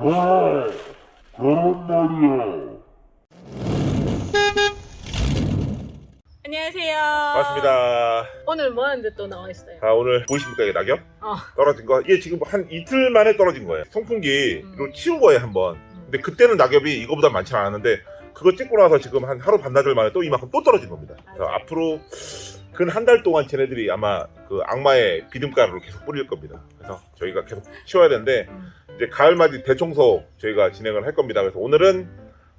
아, 그런 말이야. 안녕하세요. 반갑습니다. 오늘 뭐 하는데 또 나와 있어요? 아, 오늘 보이십니까? 이 낙엽? 어. 떨어진 거. 이게 지금 한 이틀 만에 떨어진 거예요. 송풍기로 음. 치운 거예요, 한 번. 근데 그때는 낙엽이 이거보다 많지 않았는데 그거 찍고 나서 지금 한 하루 반나절 만에 또 이만큼 또 떨어진 겁니다. 그래서 맞아요. 앞으로 근 한 달 동안 쟤네들이 아마 그 악마의 비듬가루를 계속 뿌릴 겁니다. 그래서 저희가 계속 치워야 되는데 음. 이제 가을맞이 대청소 저희가 진행을 할 겁니다. 그래서 오늘은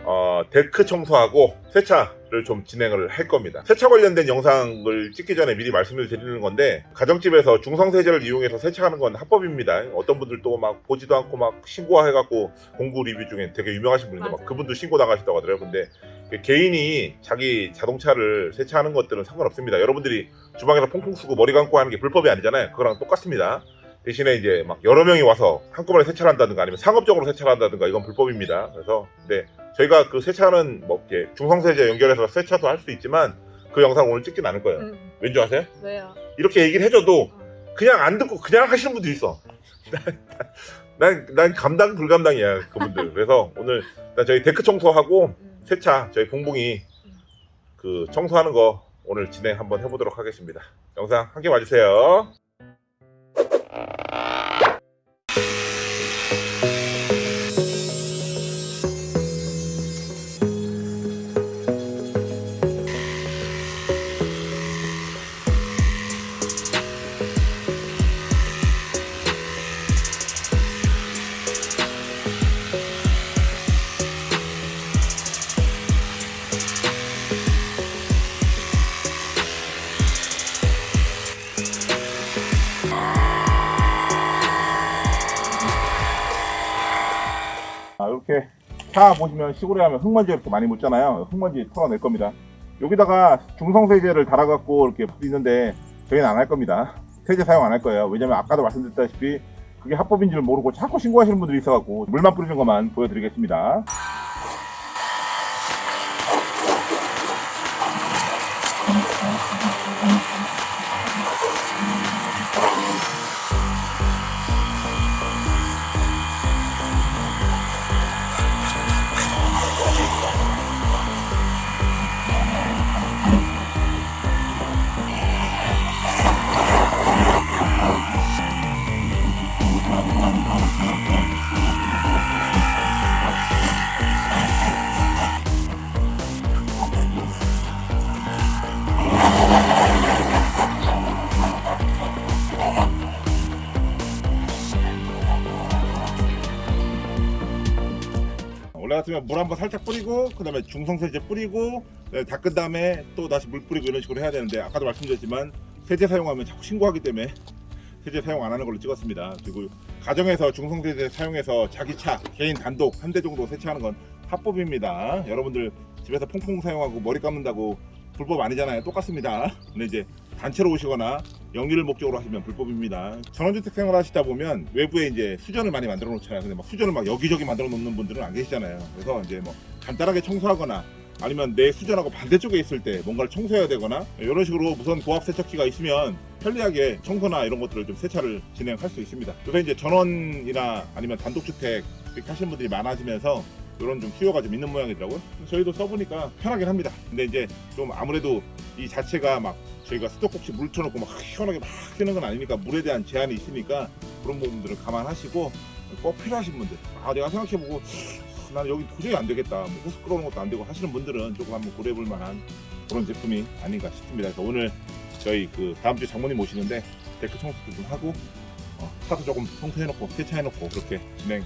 어, 데크 청소하고 세차를 좀 진행을 할 겁니다. 세차 관련된 영상을 찍기 전에 미리 말씀을 드리는 건데 가정집에서 중성세제를 이용해서 세차하는 건 합법입니다. 어떤 분들도 막 보지도 않고 막 신고해갖고 공구 리뷰 중에 되게 유명하신 분인데 막. 그분도 신고 당하셨다고 하더라고요. 근데 개인이 자기 자동차를 세차하는 것들은 상관없습니다. 여러분들이 주방에서 퐁퐁 쓰고 머리 감고 하는 게 불법이 아니잖아요. 그거랑 똑같습니다. 대신에 이제 막 여러 명이 와서 한꺼번에 세차를 한다든가 아니면 상업적으로 세차를 한다든가 이건 불법입니다. 그래서 네 저희가 그 세차는 뭐 이렇게 중성세제 연결해서 세차도 할 수 있지만 그 영상 오늘 찍진 않을 거예요. 음. 왠지 아세요? 왜요? 이렇게 얘기를 해줘도 어. 그냥 안 듣고 그냥 하시는 분도 있어. 난, 난 감당 불감당이야 그분들. 그래서 오늘 일단 저희 데크 청소하고 음. 세차 저희 봉봉이 그 청소하는 거 오늘 진행 한번 해보도록 하겠습니다. 영상 함께 봐주세요. 차 보시면 시골에 가면 흙먼지 이렇게 많이 묻잖아요. 흙먼지 털어낼 겁니다. 여기다가 중성세제를 달아갖고 이렇게 있는데 저희는 안 할 겁니다. 세제 사용 안 할 거예요. 왜냐면 아까도 말씀드렸다시피 그게 합법인 줄 모르고 자꾸 신고하시는 분들이 있어갖고 물만 뿌리는 것만 보여드리겠습니다. 올라갔으면 물 한번 살짝 뿌리고 그 다음에 중성 세제 뿌리고 네, 닦은 다음에 또 다시 물 뿌리고 이런 식으로 해야 되는데 아까도 말씀드렸지만 세제 사용하면 자꾸 신고하기 때문에 세제 사용 안 하는 걸로 찍었습니다. 그리고 가정에서 중성 세제 사용해서 자기 차 개인 단독 한 대 정도 세차하는 건 합법입니다. 여러분들 집에서 퐁퐁 사용하고 머리 감는다고 불법 아니잖아요. 똑같습니다. 근데 이제 단체로 오시거나 영리를 목적으로 하시면 불법입니다. 전원주택 생활 하시다 보면 외부에 이제 수전을 많이 만들어 놓잖아요. 근데 막 수전을 막 여기저기 만들어 놓는 분들은 안 계시잖아요. 그래서 이제 뭐 간단하게 청소하거나 아니면 내 수전하고 반대쪽에 있을 때 뭔가를 청소해야 되거나 이런 식으로 무선 고압 세척기가 있으면 편리하게 청소나 이런 것들을 좀 세차를 진행할 수 있습니다. 그래서 이제 전원이나 아니면 단독주택 하시는 분들이 많아지면서 이런 좀 수요가 좀 있는 모양이더라고요. 저희도 써보니까 편하긴 합니다. 근데 이제 좀 아무래도 이 자체가 막 저희가 수도꼭지 물 쳐놓고 막 시원하게 막 쓰는 건 아니니까 물에 대한 제한이 있으니까 그런 부분들을 감안하시고 꼭 필요하신 분들 아 내가 생각해보고 아, 나는 여기 도저히 안 되겠다 뭐 호스 끌어오는 것도 안 되고 하시는 분들은 조금 한번 고려해 볼 만한 그런 제품이 아닌가 싶습니다 그래서 오늘 저희 그 다음 주에 장모님 오시는데 데크 청소도 좀 하고 어, 차도 조금 청소해 놓고 세차해 놓고 그렇게 진행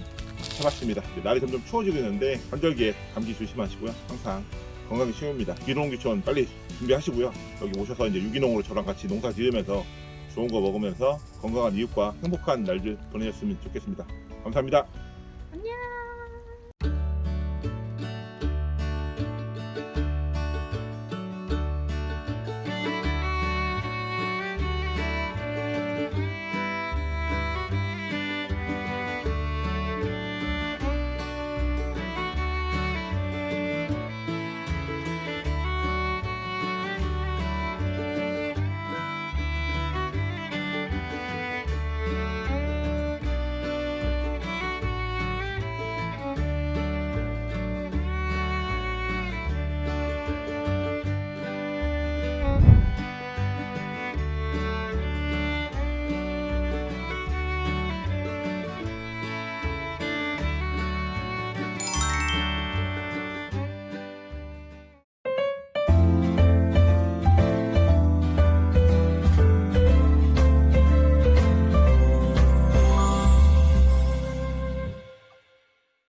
해봤습니다 날이 점점 추워지고 있는데 환절기에 감기 조심하시고요 항상 건강이 최고입니다. 유기농 귀촌 빨리 준비하시고요. 여기 오셔서 이제 유기농으로 저랑 같이 농사 지으면서 좋은 거 먹으면서 건강한 이웃과 행복한 날들 보내셨으면 좋겠습니다. 감사합니다.